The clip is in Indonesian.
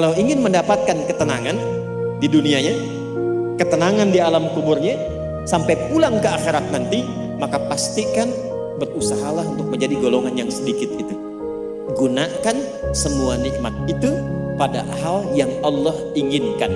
Kalau ingin mendapatkan ketenangan di dunianya, ketenangan di alam kuburnya, sampai pulang ke akhirat nanti, maka pastikan berusahalah untuk menjadi golongan yang sedikit itu. Gunakan semua nikmat itu pada hal yang Allah inginkan.